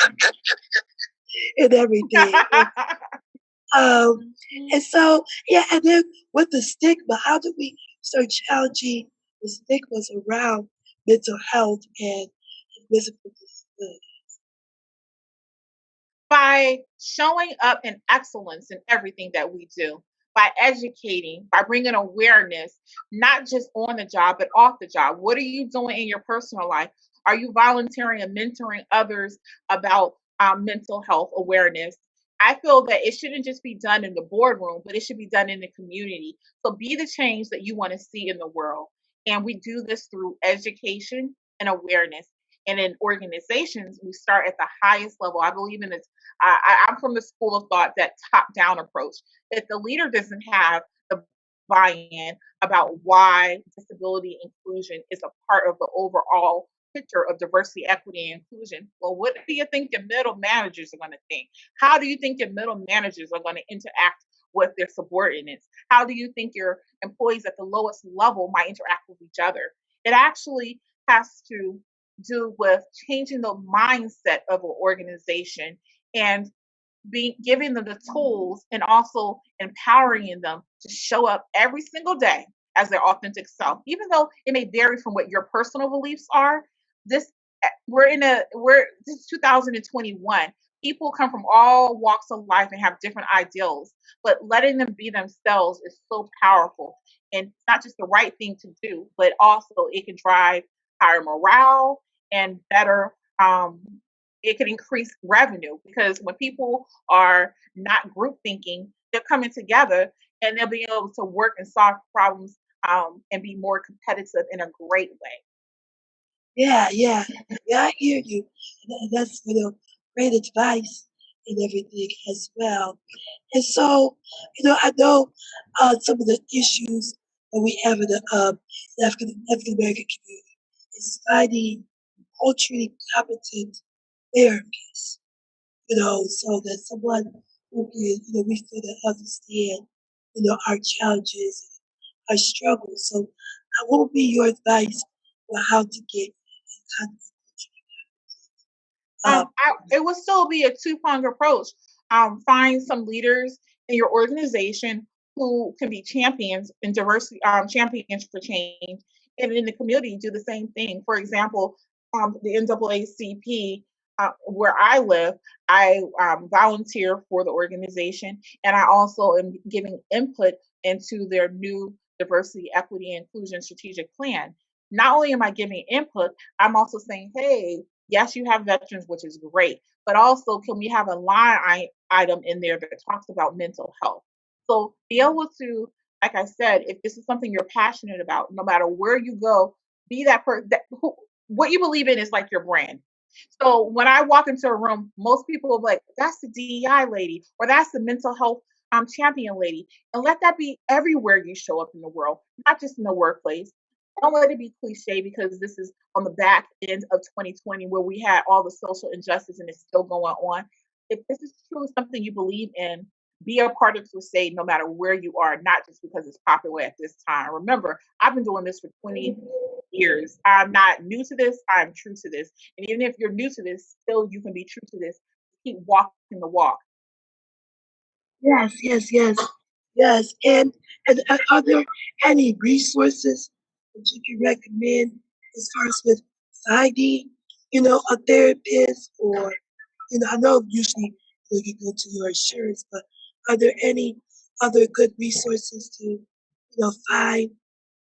and everything. And, um, mm-hmm. and so, yeah, and then with the stigma, how do we start challenging the stigmas around mental health and physical disability? Uh, by showing up in excellence in everything that we do, by educating, by bringing awareness, not just on the job, but off the job. What are you doing in your personal life? Are you volunteering and mentoring others about um, mental health awareness? I feel that it shouldn't just be done in the boardroom, but it should be done in the community. So be the change that you want to see in the world. And we do this through education and awareness. And in organizations, we start at the highest level. I believe in this. I, I'm from the school of thought that top down approach. If the leader doesn't have the buy in about why disability inclusion is a part of the overall picture of diversity, equity, and inclusion, well, what do you think your middle managers are going to think? How do you think your middle managers are going to interact with their subordinates? How do you think your employees at the lowest level might interact with each other? It actually has to do with changing the mindset of an organization and being giving them the tools and also empowering them to show up every single day as their authentic self. Even though it may vary from what your personal beliefs are this eh, we're in a we're this is 2021 people come from all walks of life and have different ideals but letting them be themselves is so powerful. And not just the right thing to do but also it can drive higher morale and better um, it can increase revenue because when people are not group thinking, they're coming together and they'll be able to work and solve problems um, and be more competitive in a great way. Yeah, yeah, yeah. I hear you. That's you know great advice and everything as well. And so, you know, I know uh, some of the issues that we have in the um, African American community is finding culturally competent therapists. You know, so that someone who can, you know, we feel that understand, you know, our challenges, our struggles. So, what would be your advice on how to get in contact Um, I, it would still be a two pronged approach. Um, find some leaders in your organization who can be champions in diversity, um, champions for change, and in the community do the same thing. For example, um, the NAACP, uh, where I live, I um, volunteer for the organization, and I also am giving input into their new diversity, equity, inclusion strategic plan. Not only am I giving input, I'm also saying, hey, yes, you have veterans, which is great, but also can we have a line I- item in there that talks about mental health? So be able to, like I said, if this is something you're passionate about, no matter where you go, be that person. That, who, what you believe in is like your brand. So when I walk into a room, most people will be like, "That's the DEI lady," or "That's the mental health um, champion lady," and let that be everywhere you show up in the world, not just in the workplace. Don't let it be cliche because this is on the back end of 2020 where we had all the social injustice and it's still going on. If this is truly something you believe in, be a part of crusade no matter where you are, not just because it's popular at this time. Remember, I've been doing this for 20 years. I'm not new to this, I'm true to this. And even if you're new to this, still you can be true to this. Keep walking the walk. Yes, yes, yes, yes. And and uh, are there any resources that you can recommend as far as with finding, you know, a therapist or, you know, I know usually you, you go to your insurance, but are there any other good resources to, you know, find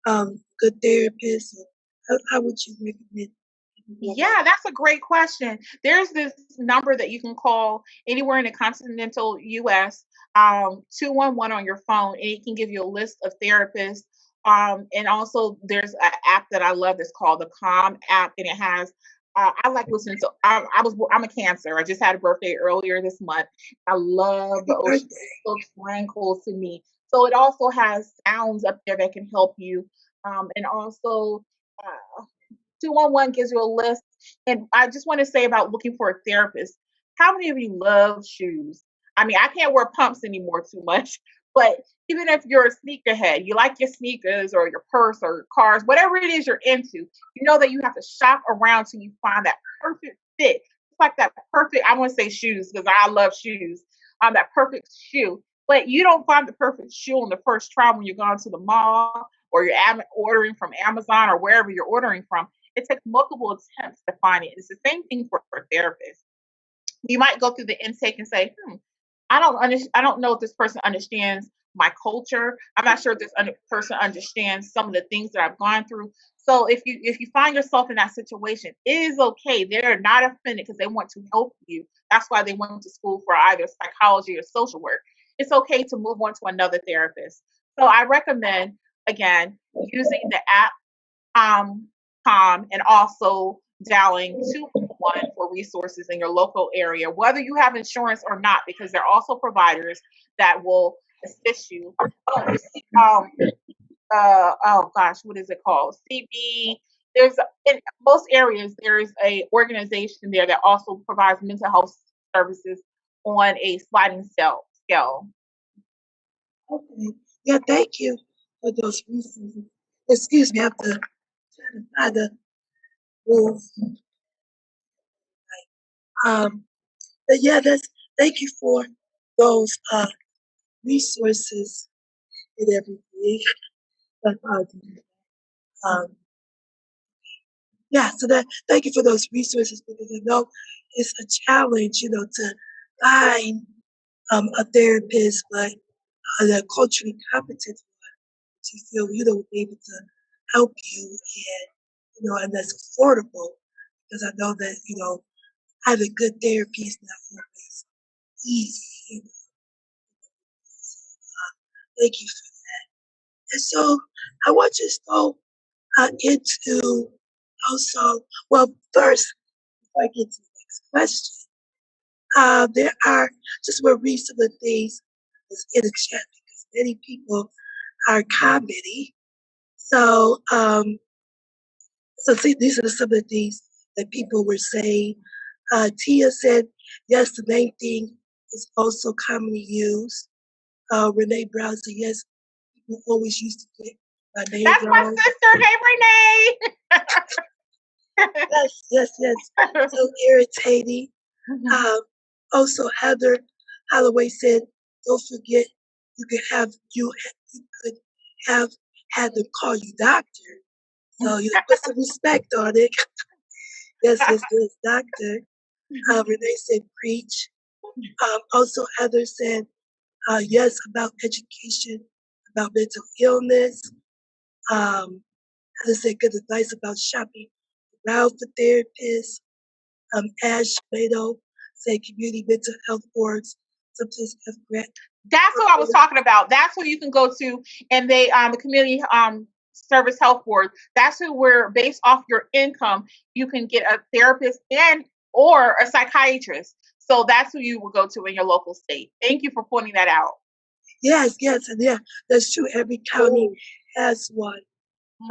um, good therapists? Or how, how would you recommend? people go about- Yeah, that's a great question. There's this number that you can call anywhere in the continental US, um, 211 on your phone, and it can give you a list of therapists. Um, and also, there's an app that I love that's called the Calm app, and it has uh, I like listening to. I, I was I'm a Cancer. I just had a birthday earlier this month. I love the ocean. so tranquil to me. So it also has sounds up there that can help you, um, and also. Uh, 211 gives you a list. And I just want to say about looking for a therapist. How many of you love shoes? I mean, I can't wear pumps anymore too much, but even if you're a sneakerhead, you like your sneakers or your purse or your cars, whatever it is you're into, you know that you have to shop around till you find that perfect fit. It's like that perfect, I want to say shoes because I love shoes, um, that perfect shoe. But you don't find the perfect shoe on the first try when you're going to the mall or you're am- ordering from Amazon or wherever you're ordering from it takes multiple attempts to find it. It's the same thing for, for therapists. You might go through the intake and say, hmm, I don't under, I don't know if this person understands my culture. I'm not sure if this un- person understands some of the things that I've gone through. So if you if you find yourself in that situation, it is okay. They're not offended because they want to help you. That's why they went to school for either psychology or social work. It's okay to move on to another therapist. So I recommend again using the app um, Calm and also dialing 211 for resources in your local area, whether you have insurance or not, because there are also providers that will assist you. Oh, um, uh, oh gosh, what is it called? CB. There's in most areas there is a organization there that also provides mental health services on a sliding scale. Scale. Okay. Yeah, thank you for those resources. Excuse me, I have to try to find the rules. Um, but yeah, that's thank you for those uh resources and everything. Um, yeah, so that thank you for those resources because I know it's a challenge, you know, to find um a therapist, but uh, culturally competent to feel you know able to help you and you know and that's affordable because I know that you know having good therapy is not always easy. You know? so, uh, thank you for that. And so I want you to go uh, into also, well, first, before I get to the next question, uh, there are, just want to read some of the things that's in the chat because many people are commenting. So, um, so see, these are some of the things that people were saying. Uh, Tia said, yes, the main thing is also commonly used. Uh, Renee Brown said, yes, people always used to get my name That's my sister. Hey, Renee. Yes, yes, yes. So irritating. Um, also, Heather Holloway said, "Don't forget, you can have you you could have had them call you doctor, so you put some respect on it." yes, yes, yes, doctor. Uh, Renee said, "Preach." Um, also, Heather said, uh, "Yes, about education, about mental illness." Um, Heather said, "Good advice about shopping around for therapists." Um, Ash Beto said, "Community mental health boards sometimes have grant That's what I was talking about. That's who you can go to, and they um the community um service health board. That's who where based off your income you can get a therapist and or a psychiatrist. So that's who you will go to in your local state. Thank you for pointing that out. Yes, yes, and yeah, that's true. Every county has one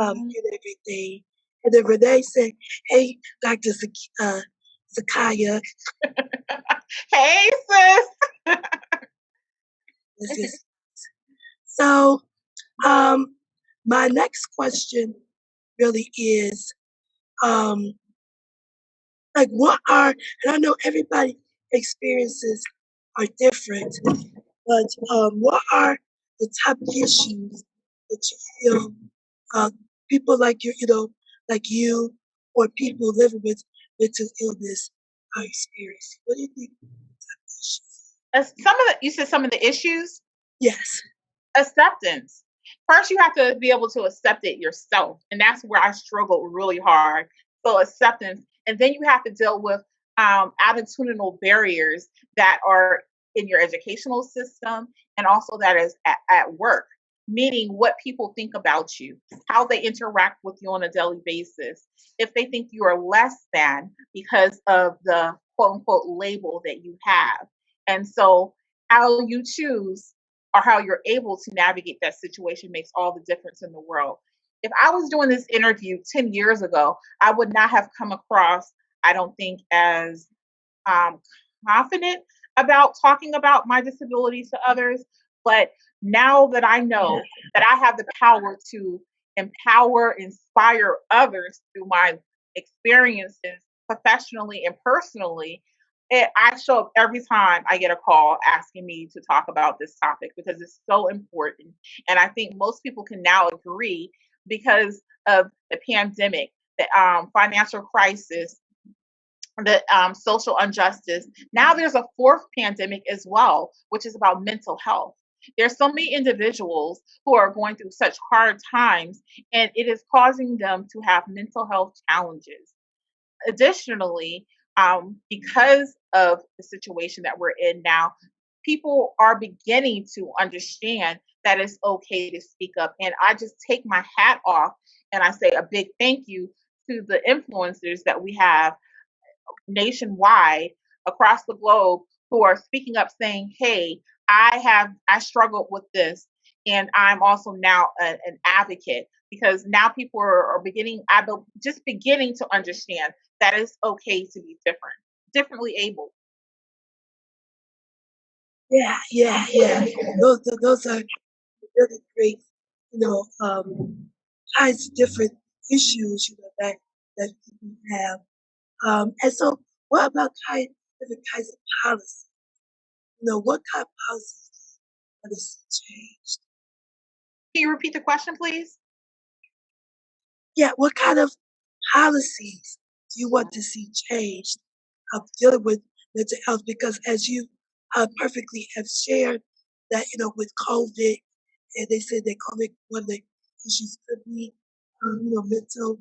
um, and everything. And then Renee said, "Hey, Doctor uh, Zakaya, Hey sis. so." Um, my next question really is, um, like, what are? And I know everybody experiences are different, but um, what are the top issues that you feel uh, people like you, you know, like you, or people living with mental illness are experiencing? What do you think? are the top issues? As some of the you said some of the issues Yes. acceptance. First, you have to be able to accept it yourself. And that's where I struggled really hard. So, acceptance. And then you have to deal with um, attitudinal barriers that are in your educational system and also that is at, at work, meaning what people think about you, how they interact with you on a daily basis. If they think you are less than because of the quote unquote label that you have. And so, how you choose or how you're able to navigate that situation makes all the difference in the world. If I was doing this interview 10 years ago, I would not have come across, I don't think, as um, confident about talking about my disability to others. But now that I know that I have the power to empower, inspire others through my experiences professionally and personally, it, I show up every time I get a call asking me to talk about this topic because it's so important. And I think most people can now agree because of the pandemic, the um, financial crisis, the um, social injustice. Now there's a fourth pandemic as well, which is about mental health. There's so many individuals who are going through such hard times, and it is causing them to have mental health challenges additionally, um, because of the situation that we're in now, people are beginning to understand that it's okay to speak up. And I just take my hat off and I say a big thank you to the influencers that we have nationwide across the globe who are speaking up saying, hey, I have, I struggled with this. And I'm also now a, an advocate because now people are, are beginning, I be, just beginning to understand that it's okay to be different, differently able. Yeah, yeah, yeah. Those, those are really great, you know, um, kinds of different issues, you know, that, that people have. Um, and so what about kind different kinds of policies? You know, what kind of policies you to see changed? Can you repeat the question, please? Yeah, what kind of policies do you want to see changed of dealing with mental health? Because as you uh, perfectly have shared, that you know with COVID, and they said that COVID one of the issues could be um, you know mental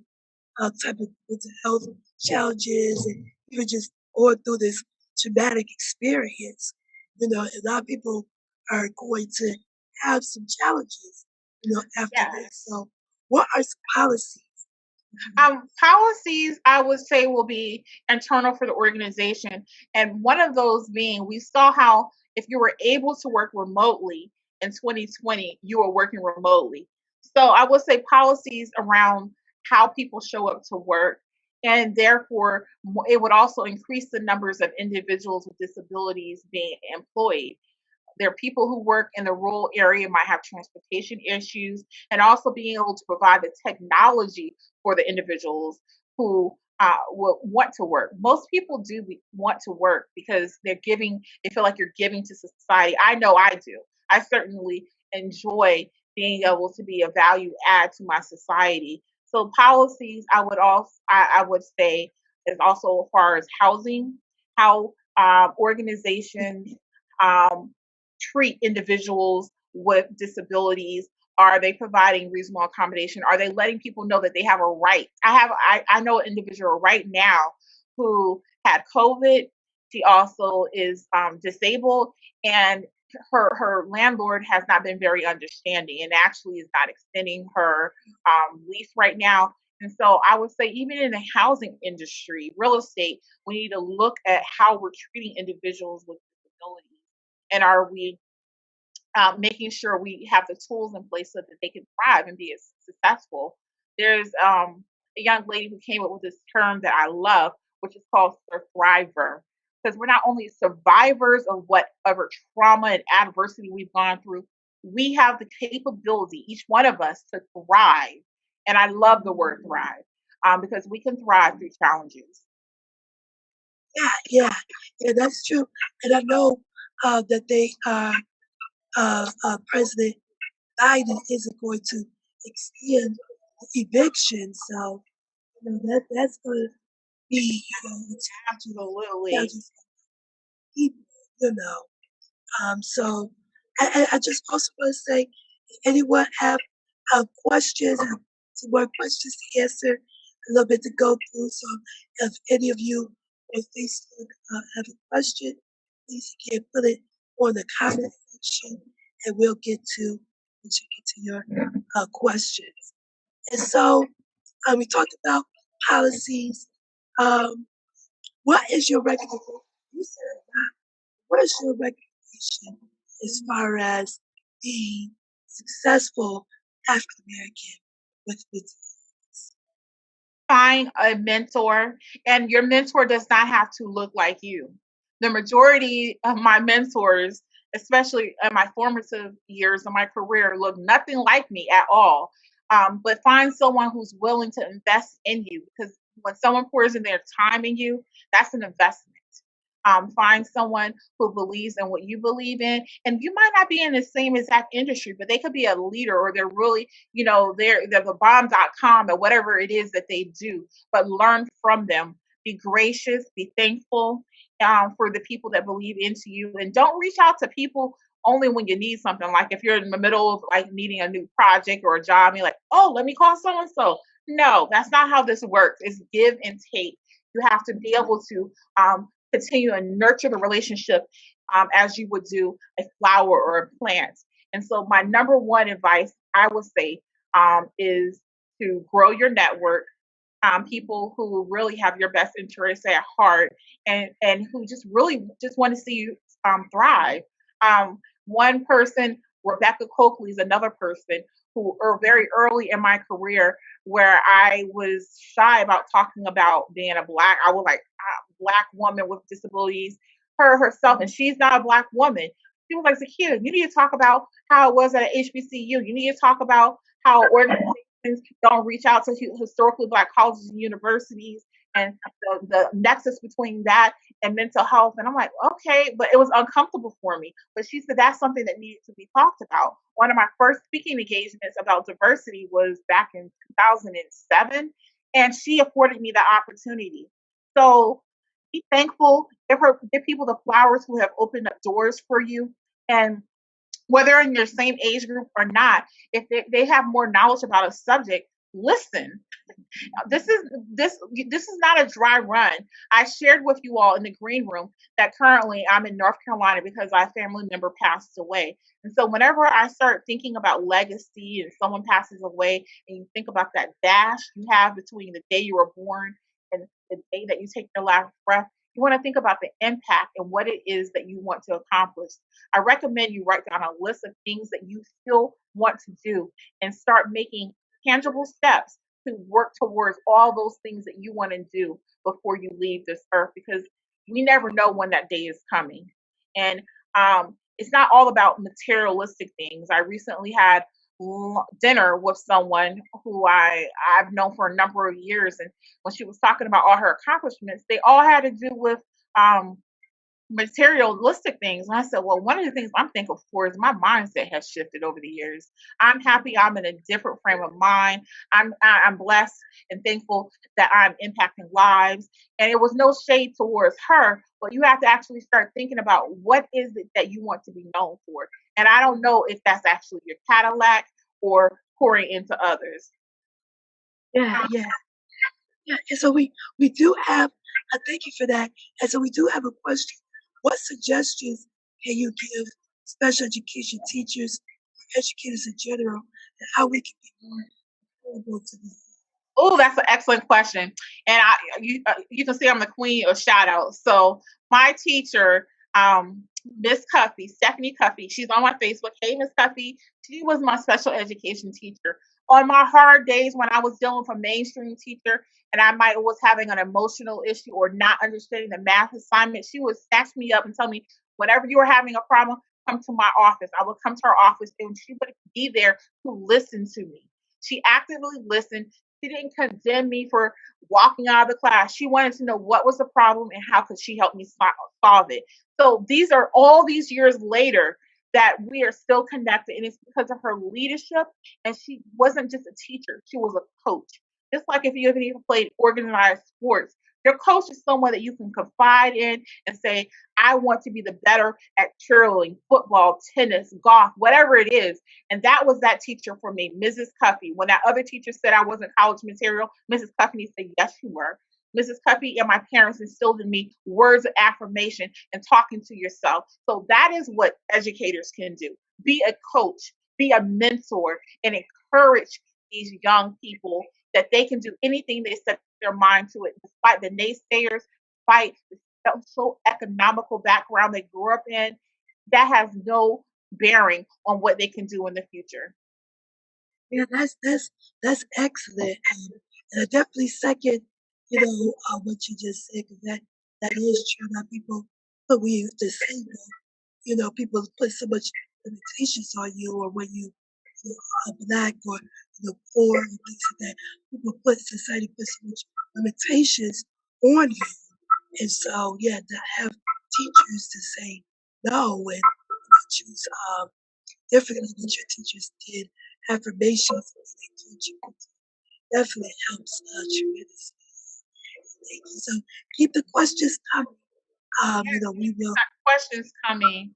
uh, type of mental health challenges and even just going through this traumatic experience, you know, a lot of people are going to have some challenges, you know, after this. So, what are some policies? Um, policies, I would say, will be internal for the organization. And one of those being, we saw how if you were able to work remotely in 2020, you were working remotely. So I would say policies around how people show up to work. And therefore, it would also increase the numbers of individuals with disabilities being employed. There are people who work in the rural area might have transportation issues, and also being able to provide the technology for the individuals who uh, will want to work. Most people do want to work because they're giving. They feel like you're giving to society. I know I do. I certainly enjoy being able to be a value add to my society. So policies, I would also, I, I would say, is also as far as housing, how um, organizations um, treat individuals with disabilities? Are they providing reasonable accommodation? Are they letting people know that they have a right? I have I, I know an individual right now who had COVID. She also is um, disabled, and her her landlord has not been very understanding, and actually is not extending her um, lease right now. And so I would say, even in the housing industry, real estate, we need to look at how we're treating individuals with disabilities and are we um, making sure we have the tools in place so that they can thrive and be as successful. There's um, a young lady who came up with this term that I love, which is called thriver. Because we're not only survivors of whatever trauma and adversity we've gone through, we have the capability, each one of us, to thrive. And I love the word thrive um, because we can thrive through challenges. Yeah, yeah, yeah, that's true. And I know uh, that they are, uh, uh, President Biden isn't going to extend eviction. So, you know, that that's going to be, you know, a challenge, Absolutely. challenges for people, you know. Um, so I, I just also want to say, if anyone have uh, questions, have some more questions to answer, a little bit to go through. So if any of you on Facebook uh, have a question, please again put it on the comment section, and we'll get to we'll get to your uh, questions. And so um, we talked about policies. Um, what is your recommendation? You said. What is your recommendation as far as being successful African American with with find a mentor and your mentor does not have to look like you the majority of my mentors especially in my formative years of my career look nothing like me at all um, but find someone who's willing to invest in you because when someone pours in their time in you that's an investment. Um, find someone who believes in what you believe in and you might not be in the same exact industry but they could be a leader or they're really you know they're they're the bomb.com or whatever it is that they do but learn from them. Be gracious be thankful um, for the people that believe into you and don't reach out to people only when you need something like if you're in the middle of like needing a new project or a job you're like oh let me call so and so no that's not how this works it's give and take you have to be able to um, continue and nurture the relationship um, as you would do a flower or a plant. And so, my number one advice I would say um, is to grow your network. Um, people who really have your best interests at heart and and who just really just want to see you um, thrive. Um, one person, Rebecca Coakley, is another person who, or very early in my career, where I was shy about talking about being a black. I was like a black woman with disabilities. Her herself, and she's not a black woman. She was like, Zakia, you need to talk about how it was at HBCU. You need to talk about how organizations don't reach out to historically black colleges and universities and the, the nexus between that and mental health. And I'm like, okay, but it was uncomfortable for me. But she said that's something that needed to be talked about. One of my first speaking engagements about diversity was back in 2007, and she afforded me the opportunity. So be thankful. Give her, give people the flowers who have opened up doors for you, and whether in your same age group or not, if they, they have more knowledge about a subject, listen this is this this is not a dry run. I shared with you all in the green room that currently I'm in North Carolina because our family member passed away. And so whenever I start thinking about legacy and someone passes away and you think about that dash you have between the day you were born and the day that you take your last breath, you want to think about the impact and what it is that you want to accomplish. I recommend you write down a list of things that you still want to do and start making tangible steps to work towards all those things that you want to do before you leave this earth because we never know when that day is coming. And um, it's not all about materialistic things. I recently had dinner with someone who I I've known for a number of years, and when she was talking about all her accomplishments, they all had to do with um, materialistic things. And I said, well, one of the things I'm thankful for is my mindset has shifted over the years. I'm happy I'm in a different frame of mind. I'm I'm blessed and thankful that I'm impacting lives. And it was no shade towards her, but you have to actually start thinking about what is it that you want to be known for. And I don't know if that's actually your Cadillac or pouring into others. Yeah, yeah. Yeah, and so we we do have. I thank you for that. And so we do have a question what suggestions can you give special education teachers or educators in general and how we can be more affordable to them? Oh, that's an excellent question. And I, you, uh, you can see I'm the queen of shout outs. So my teacher, um, Miss Cuffy, Stephanie Cuffy, she's on my Facebook. Hey, Miss Cuffy, she was my special education teacher. On my hard days when I was dealing with a mainstream teacher and I might was having an emotional issue or not understanding the math assignment, she would snatch me up and tell me, whenever you were having a problem, come to my office. I would come to her office and she would be there to listen to me. She actively listened. She didn't condemn me for walking out of the class. She wanted to know what was the problem and how could she help me solve it. So these are all these years later that we are still connected and it's because of her leadership and she wasn't just a teacher she was a coach just like if you have even played organized sports, your coach is someone that you can confide in and say, I want to be the better at cheerleading, football, tennis, golf, whatever it is. And that was that teacher for me, Mrs. Cuffy. When that other teacher said I wasn't college material, Mrs. Cuffy said, Yes, you were. Mrs. Cuffy and my parents instilled in me words of affirmation and talking to yourself. So that is what educators can do. Be a coach, be a mentor, and encourage these young people that they can do anything they set their mind to it, despite the naysayers, despite the economical background they grew up in. That has no bearing on what they can do in the future. Yeah, that's that's that's excellent, and I definitely second, you know, uh, what you just said because that that is true. That people, but we used to say, you know, people put so much limitations on you, or when you, you are black or the poor and things like that. People put society put so much limitations on you. And so yeah, to have teachers to say no and choose um differently than your teachers did, affirmations that they teach you definitely helps uh, tremendously. Thank you. So keep the questions coming. Um, you know, we will questions coming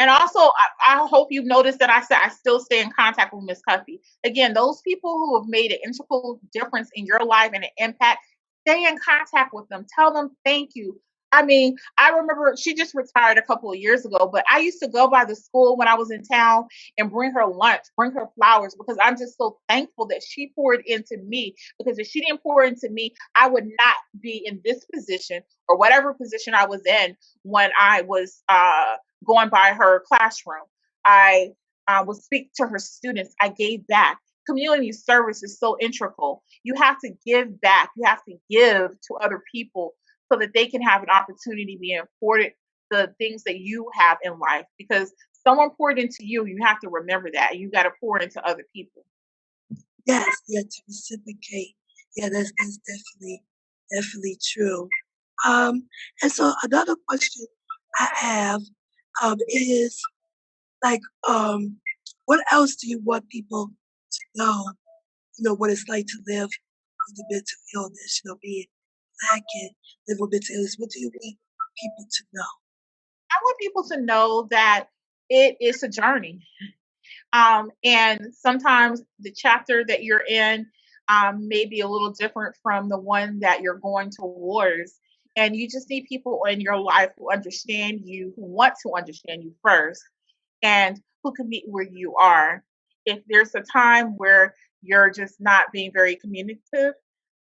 and also, I, I, hope you've noticed that I said I still stay in contact with Miss Cuffy. Again, those people who have made an integral difference in your life and an impact, stay in contact with them. Tell them thank you. I mean, I remember she just retired a couple of years ago, but I used to go by the school when I was in town and bring her lunch, bring her flowers because I'm just so thankful that she poured into me. Because if she didn't pour into me, I would not be in this position or whatever position I was in when I was uh, going by her classroom. I uh, would speak to her students. I gave back. Community service is so integral. You have to give back. You have to give to other people so that they can have an opportunity to be afforded the things that you have in life. Because someone poured into you, you have to remember that. You got to pour into other people. Yes, yeah, to reciprocate. Yeah, that's that's definitely definitely true. Um, and so another question I have um, is like, um, what else do you want people know? You know, what it's like to live with a mental illness, you know, being black and live with mental illness. What do you want people to know? I want people to know that it is a journey. Um, and sometimes the chapter that you're in um, may be a little different from the one that you're going towards. And you just need people in your life who understand you, who want to understand you first, and who can meet where you are. If there's a time where you're just not being very communicative,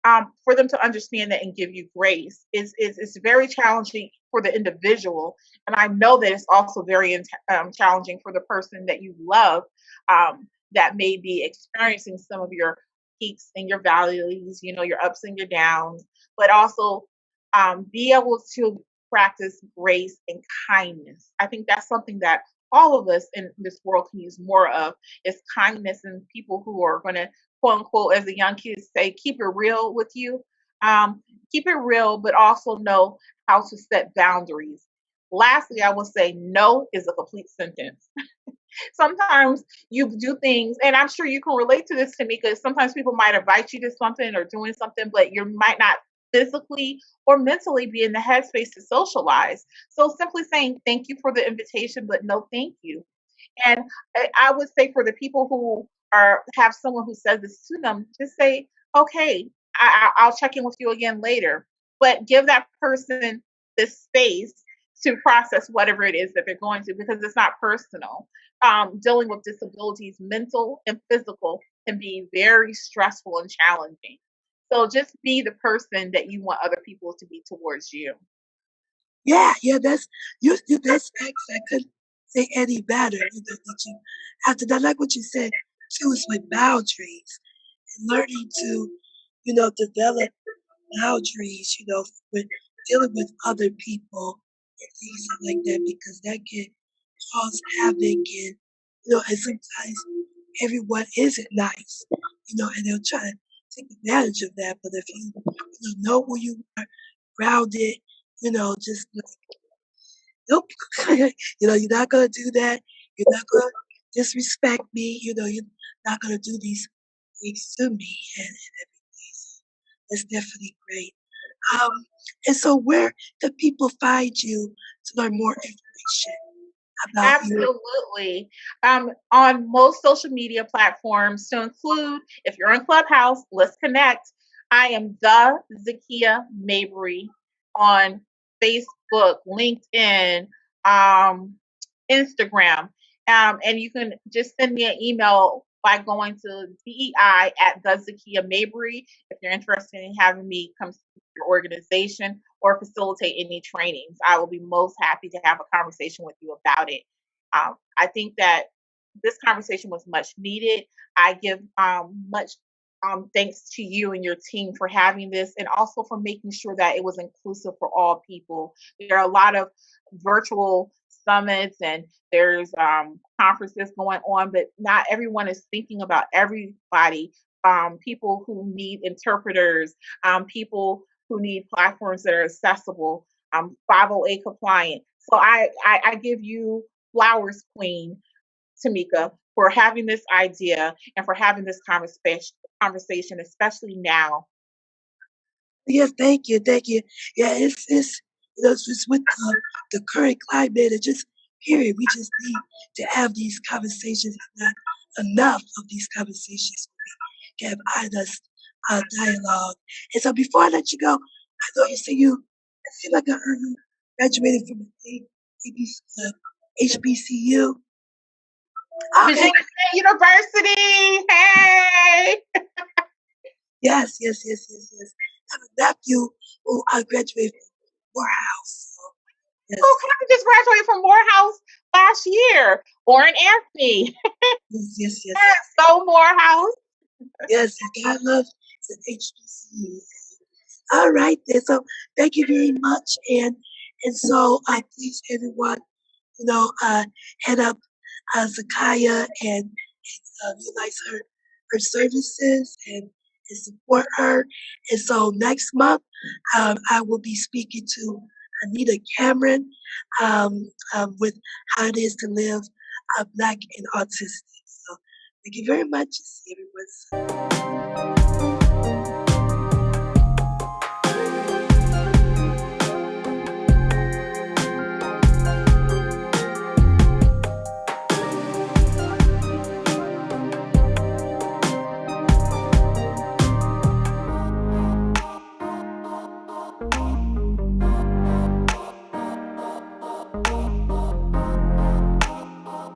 um, for them to understand that and give you grace is, is, very challenging for the individual. And I know that it's also very um, challenging for the person that you love um, that may be experiencing some of your peaks and your valleys, you know, your ups and your downs, but also um, be able to practice grace and kindness. I think that's something that all of us in this world can use more of is kindness and people who are going to quote unquote as the young kids say keep it real with you um, keep it real but also know how to set boundaries lastly i will say no is a complete sentence sometimes you do things, and I'm sure you can relate to this, Tamika. Sometimes people might invite you to something or doing something, but you might not physically or mentally be in the headspace to socialize. So simply saying thank you for the invitation, but no thank you. And I would say for the people who are have someone who says this to them, just say, okay, I, I'll check in with you again later. But give that person the space to process whatever it is that they're going to because it's not personal. Um, dealing with disabilities, mental and physical, can be very stressful and challenging. So just be the person that you want other people to be towards you. Yeah, yeah, that's you. you that's I couldn't say any better. You know, that you have to. I like what you said Choose with boundaries and learning to, you know, develop boundaries. You know, with dealing with other people and things like that because that can cause havoc and you know and sometimes everyone isn't nice you know and they'll try to take advantage of that but if you, you know, who you are grounded you know just like nope you know you're not gonna do that. You're not gonna disrespect me. You know you're not gonna do these things to me and, and everything so that's definitely great. Um, and so, where can people find you to learn more information? Absolutely. Um, on most social media platforms, to include if you're on Clubhouse, let's connect. I am the Zakia Mabry on Facebook, LinkedIn, um, Instagram. Um, and you can just send me an email by going to DEI at the Zakia Mabry if you're interested in having me come to your organization or facilitate any trainings. I will be most happy to have a conversation with you about it. Um, I think that this conversation was much needed. I give um, much um, thanks to you and your team for having this and also for making sure that it was inclusive for all people. There are a lot of virtual summits and there's um, conferences going on, but not everyone is thinking about everybody. Um, people who need interpreters, um, people who need platforms that are accessible, um, 508 compliant. So I, I, I give you flowers, Queen Tamika, for having this idea and for having this conversation, conversation, especially now. Yes, thank you, thank you. Yeah, it's it's it's with the, the current climate and just period. We just need to have these conversations. Not enough of these conversations. We have honest uh, dialogue. And so before I let you go, I thought you said you, I feel like I heard you graduated from uh, HBCU. Okay. Virginia State University. Hey. yes, yes, yes, yes, yes. I have a nephew who I graduated from Morehouse. Yes. Who kind of just graduated from Morehouse last year? Warren Anthony. yes, yes, yes. So Morehouse. yes, God loves the HBCU. All right, then. So thank you very much, and and so I please everyone, you know, uh, head up uh, Zakia and, and uh, utilize her her services and, and support her. And so next month, um, I will be speaking to Anita Cameron um, um, with how it is to live a Black and autistic. So thank you very much. See everyone soon.